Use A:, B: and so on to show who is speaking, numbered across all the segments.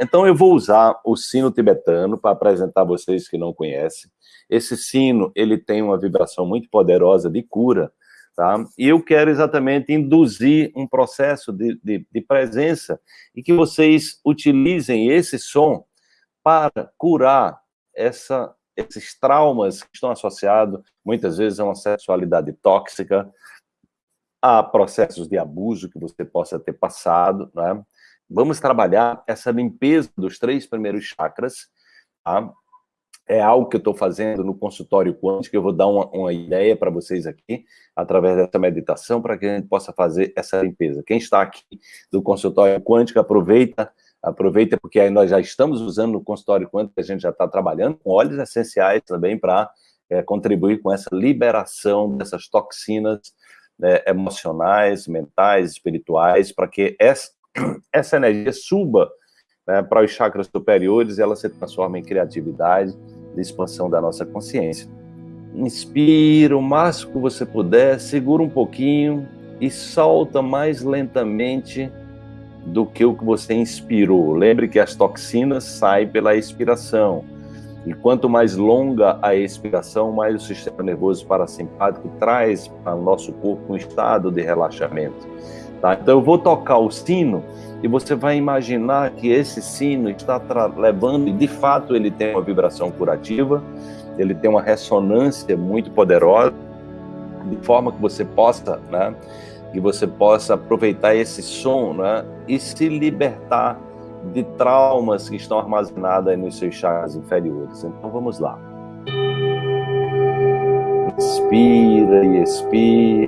A: então eu vou usar o sino tibetano para apresentar a vocês que não conhecem. Esse sino, ele tem uma vibração muito poderosa de cura, tá? E eu quero exatamente induzir um processo de, de, de presença e que vocês utilizem esse som para curar essa, esses traumas que estão associados, muitas vezes, a uma sexualidade tóxica, a processos de abuso que você possa ter passado, né? Vamos trabalhar essa limpeza dos três primeiros chakras, tá? É algo que eu estou fazendo no consultório quântico, eu vou dar uma, uma ideia para vocês aqui, através dessa meditação, para que a gente possa fazer essa limpeza. Quem está aqui do consultório quântico, aproveita, aproveita, porque aí nós já estamos usando no consultório quântico, a gente já está trabalhando com óleos essenciais também para é, contribuir com essa liberação dessas toxinas né, emocionais, mentais, espirituais, para que essa, essa energia suba né, para os chakras superiores e ela se transforma em criatividade e expansão da nossa consciência. Inspira o máximo que você puder, segura um pouquinho e solta mais lentamente do que o que você inspirou. Lembre que as toxinas saem pela expiração. E quanto mais longa a expiração, mais o sistema nervoso parasimpático traz para o nosso corpo um estado de relaxamento. Tá? Então eu vou tocar o sino e você vai imaginar que esse sino está levando, e de fato ele tem uma vibração curativa, ele tem uma ressonância muito poderosa, de forma que você possa, né, que você possa aproveitar esse som né, e se libertar de traumas que estão armazenados nos seus chakras inferiores. Então vamos lá. Inspira e expira.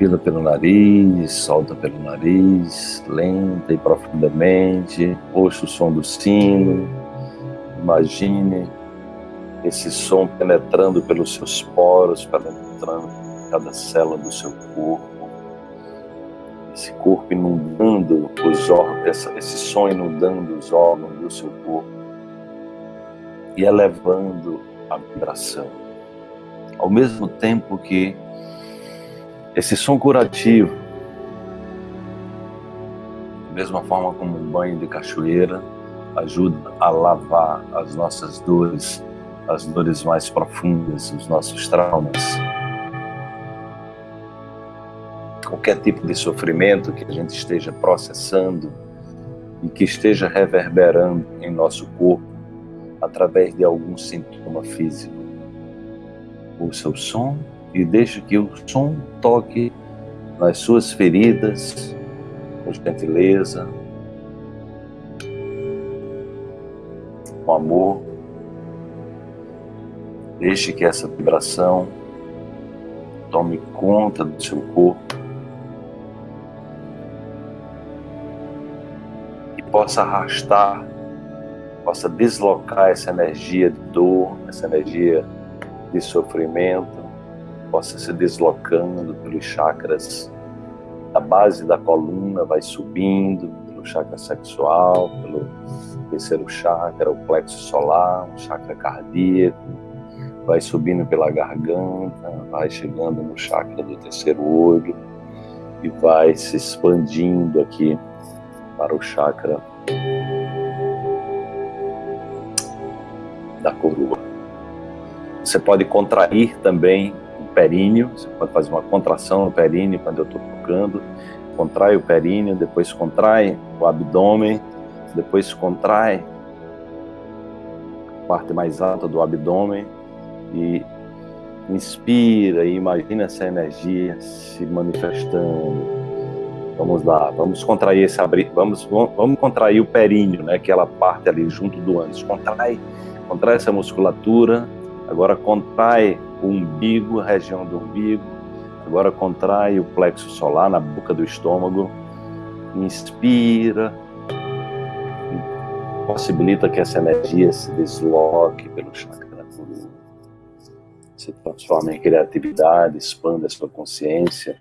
A: Inspira pelo nariz, solta pelo nariz, lenta e profundamente. Ouça o som do sino. Imagine esse som penetrando pelos seus poros, penetrando cada célula do seu corpo. Esse corpo inundando os órgãos, esse som inundando os órgãos do seu corpo e elevando a vibração. Ao mesmo tempo que esse som curativo, da mesma forma como um banho de cachoeira, ajuda a lavar as nossas dores as dores mais profundas, os nossos traumas. Qualquer tipo de sofrimento que a gente esteja processando e que esteja reverberando em nosso corpo através de algum sintoma físico. Ouça o som e deixe que o som toque nas suas feridas com gentileza, com amor, Deixe que essa vibração tome conta do seu corpo e possa arrastar, possa deslocar essa energia de dor, essa energia de sofrimento, possa se deslocando pelos chakras da base da coluna, vai subindo pelo chakra sexual, pelo terceiro chakra, o plexo solar, o chakra cardíaco, vai subindo pela garganta, vai chegando no chakra do terceiro olho e vai se expandindo aqui para o chakra da coroa. Você pode contrair também períneo, você pode fazer uma contração no períneo quando eu estou tocando, contrai o períneo, depois contrai o abdômen, depois contrai a parte mais alta do abdômen, e inspira e imagina essa energia se manifestando. Vamos lá, vamos contrair esse abrir, vamos, vamos contrair o períneo, né? Aquela parte ali junto do ânus. Contrai, contrai essa musculatura. Agora contrai o umbigo, a região do umbigo. Agora contrai o plexo solar na boca do estômago. Inspira. Possibilita que essa energia se desloque pelo chakra se transforma em criatividade, expanda a sua consciência,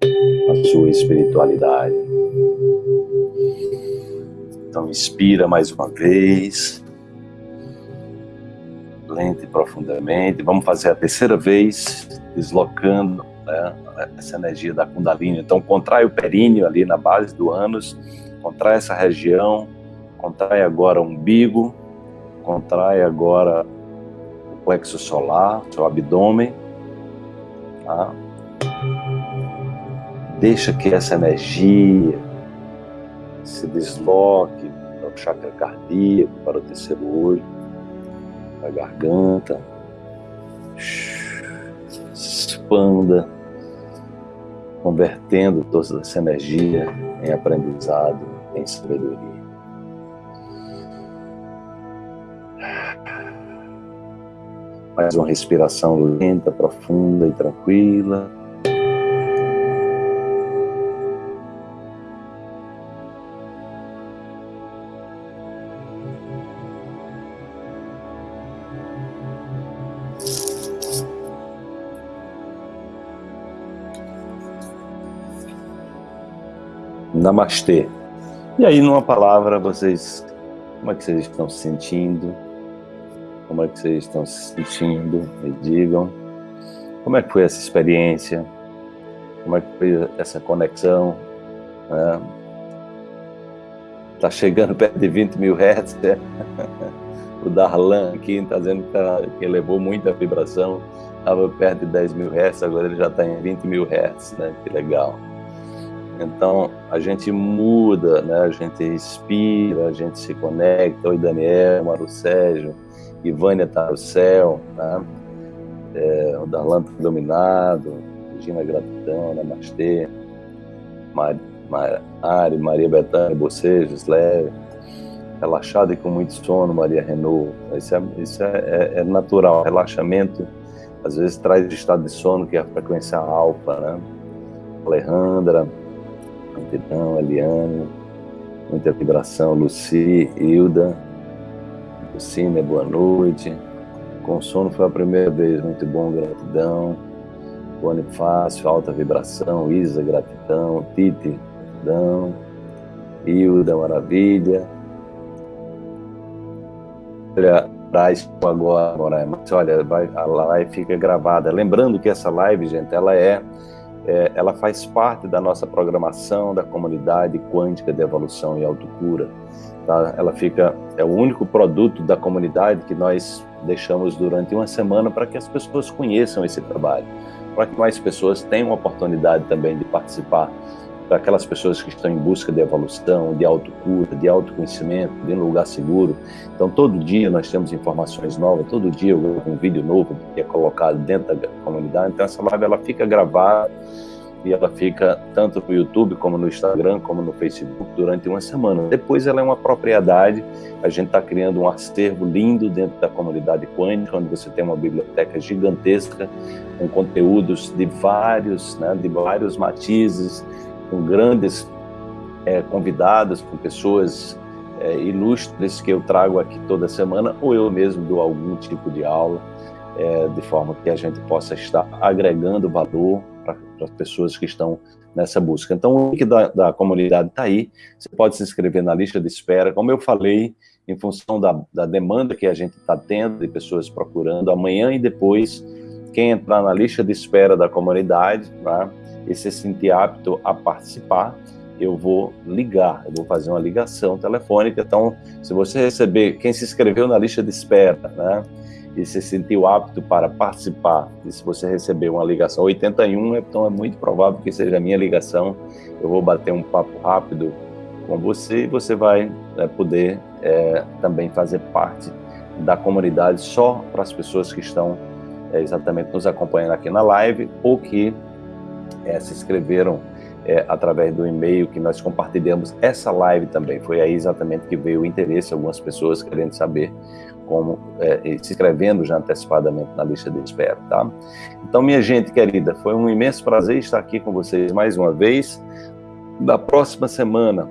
A: a sua espiritualidade. Então, inspira mais uma vez. Lenta e profundamente. Vamos fazer a terceira vez, deslocando né, essa energia da Kundalini. Então, contrai o períneo ali na base do ânus, contrai essa região, contrai agora o umbigo, contrai agora o plexo solar, seu abdômen. Tá? Deixa que essa energia se desloque para o chakra cardíaco, para o terceiro olho, a garganta. Expanda, convertendo toda essa energia em aprendizado, em sabedoria. Mais uma respiração lenta, profunda e tranquila. Namastê. E aí, numa palavra, vocês, como é que vocês estão se sentindo? Como é que vocês estão se sentindo? Me digam. Como é que foi essa experiência? Como é que foi essa conexão? É. Tá chegando perto de 20 mil hertz, né? O Darlan aqui está dizendo que, tá, que elevou muito a vibração. Estava perto de 10 mil hertz, agora ele já está em 20 mil hertz, né? Que legal. Então, a gente muda, né? a gente respira, a gente se conecta. Oi, Daniel, Maru Sérgio, Ivânia está no céu, tá? É, o Darlan está dominado, Regina Gratidão, Namastê, Mari, Mari, Maria Betânia, Bocejos, leve, relaxada e com muito sono, Maria Renault. Isso, é, isso é, é, é natural, relaxamento às vezes traz estado de sono, que é a frequência alfa, né? Alejandra, Gratidão, Eliane, muita vibração, Luci, Hilda, Lucine, boa noite. Com sono foi a primeira vez, muito bom, gratidão. Bonifácio, alta vibração, Isa, gratidão, Tite, gratidão. Hilda, maravilha. Olha, traz agora, mas olha, vai, a live fica gravada. Lembrando que essa live, gente, ela é é, ela faz parte da nossa programação da comunidade quântica de evolução e autocura. Tá? Ela fica é o único produto da comunidade que nós deixamos durante uma semana para que as pessoas conheçam esse trabalho, para que mais pessoas tenham a oportunidade também de participar para aquelas pessoas que estão em busca de evolução, de autocura, de autoconhecimento, de um lugar seguro. Então, todo dia nós temos informações novas, todo dia um vídeo novo que é colocado dentro da comunidade. Então, essa live ela fica gravada e ela fica tanto no YouTube como no Instagram, como no Facebook durante uma semana. Depois ela é uma propriedade, a gente está criando um acervo lindo dentro da comunidade quântica, onde você tem uma biblioteca gigantesca com conteúdos de vários, né, de vários matizes, com grandes é, convidados, com pessoas é, ilustres que eu trago aqui toda semana, ou eu mesmo dou algum tipo de aula, é, de forma que a gente possa estar agregando valor para as pessoas que estão nessa busca. Então, o link da, da comunidade está aí, você pode se inscrever na lista de espera. Como eu falei, em função da, da demanda que a gente está tendo de pessoas procurando, amanhã e depois, quem entrar na lista de espera da comunidade tá, e se sentir apto a participar, eu vou ligar, eu vou fazer uma ligação telefônica. Então, se você receber, quem se inscreveu na lista de espera, né, e se sentiu apto para participar, e se você receber uma ligação 81, então é muito provável que seja a minha ligação, eu vou bater um papo rápido com você e você vai é, poder é, também fazer parte da comunidade só para as pessoas que estão é, exatamente nos acompanhando aqui na live ou que é, se inscreveram é, através do e-mail que nós compartilhamos essa live também. Foi aí exatamente que veio o interesse, algumas pessoas querendo saber como é, se inscrevendo já antecipadamente na lista de espera, tá? Então, minha gente querida, foi um imenso prazer estar aqui com vocês mais uma vez. Na próxima semana,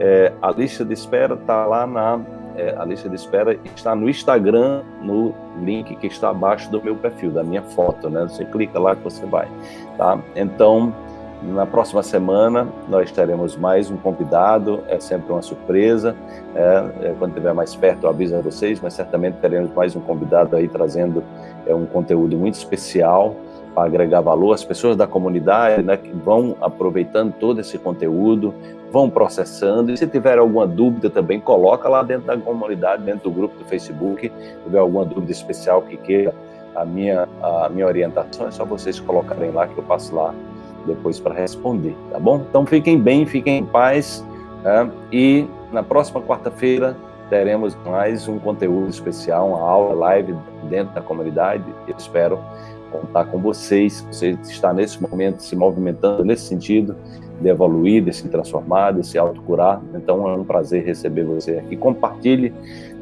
A: é, a lista de espera está lá na é, a lista de espera está no Instagram, no link que está abaixo do meu perfil, da minha foto, né? Você clica lá que você vai, tá? Então, Na próxima semana nós teremos mais um convidado, é sempre uma surpresa. É, é, quando estiver mais perto eu aviso a vocês, mas certamente teremos mais um convidado aí trazendo é, um conteúdo muito especial para agregar valor. As pessoas da comunidade né, que vão aproveitando todo esse conteúdo, vão processando. E se tiver alguma dúvida também, coloca lá dentro da comunidade, dentro do grupo do Facebook. Se tiver alguma dúvida especial que queira a minha, a minha orientação, é só vocês colocarem lá que eu passo lá depois para responder, tá bom? Então fiquem bem, fiquem em paz né? e na próxima quarta-feira teremos mais um conteúdo especial, uma aula live dentro da comunidade. Eu espero contar com vocês, você está nesse momento se movimentando nesse sentido de evoluir, de se transformar, de se autocurar. Então é um prazer receber você aqui. Compartilhe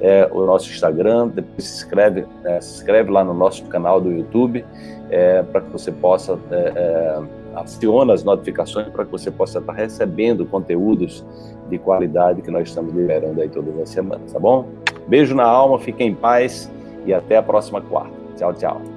A: é, o nosso Instagram, depois se inscreve, é, se inscreve lá no nosso canal do YouTube é, para que você possa é, é, aciona as notificações para que você possa estar recebendo conteúdos de qualidade que nós estamos liberando aí todas as semanas, tá bom? Beijo na alma, fiquem em paz e até a próxima quarta. Tchau, tchau.